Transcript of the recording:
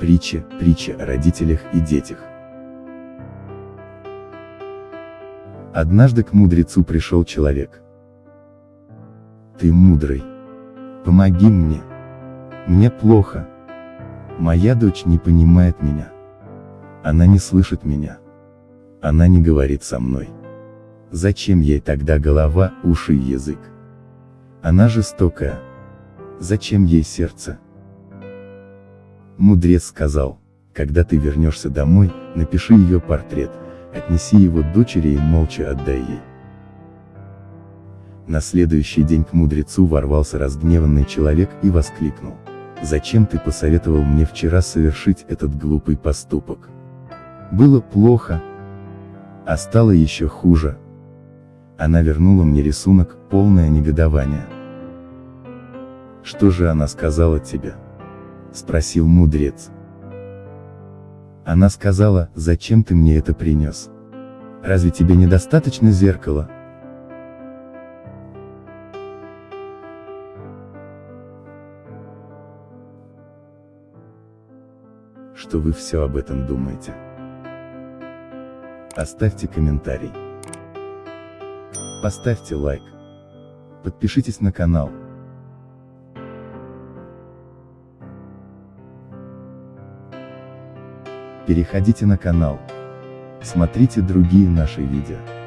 Притча, притча о родителях и детях. Однажды к мудрецу пришел человек. Ты мудрый. Помоги мне. Мне плохо. Моя дочь не понимает меня. Она не слышит меня. Она не говорит со мной. Зачем ей тогда голова, уши и язык? Она жестокая. Зачем ей сердце? Мудрец сказал, когда ты вернешься домой, напиши ее портрет, отнеси его дочери и молча отдай ей. На следующий день к мудрецу ворвался разгневанный человек и воскликнул. Зачем ты посоветовал мне вчера совершить этот глупый поступок? Было плохо, а стало еще хуже. Она вернула мне рисунок, полное негодование. Что же она сказала тебе? Спросил мудрец. Она сказала, зачем ты мне это принес? Разве тебе недостаточно зеркала? Что вы все об этом думаете? Оставьте комментарий. Поставьте лайк. Подпишитесь на канал. Переходите на канал. Смотрите другие наши видео.